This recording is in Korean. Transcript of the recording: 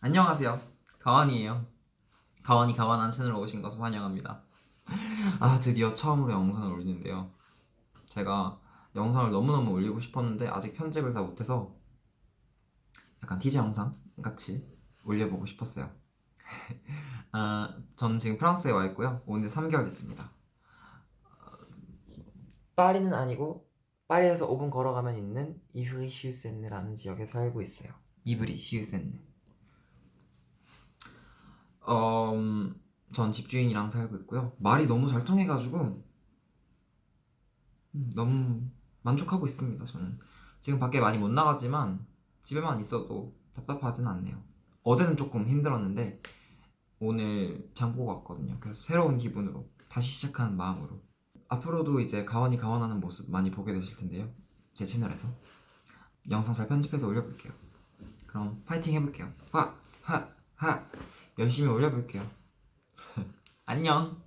안녕하세요. 가완이에요. 가완이 가완한 채널로 오신 것을 환영합니다. 아 드디어 처음으로 영상을 올리는데요. 제가 영상을 너무너무 올리고 싶었는데 아직 편집을 다 못해서 약간 티저 영상 같이 올려보고 싶었어요. 아, 저는 지금 프랑스에 와 있고요. 온 지 3개월 됐습니다. 파리는 아니고 파리에서 5분 걸어가면 있는 이브리 시우센느라는 지역에 살고 있어요. 이브리 시우센느 어, 음, 전 집주인이랑 살고 있고요. 말이 너무 잘 통해가지고 음, 너무 만족하고 있습니다. 저는 지금 밖에 많이 못 나가지만 집에만 있어도 답답하진 않네요. 어제는 조금 힘들었는데 오늘 장 보고 왔거든요. 그래서 새로운 기분으로 다시 시작하는 마음으로 앞으로도 이제 가원이 가원하는 모습 많이 보게 되실 텐데요. 제 채널에서 영상 잘 편집해서 올려볼게요. 그럼 파이팅 해볼게요. 하! 하! 하! 열심히 올려볼게요. 안녕.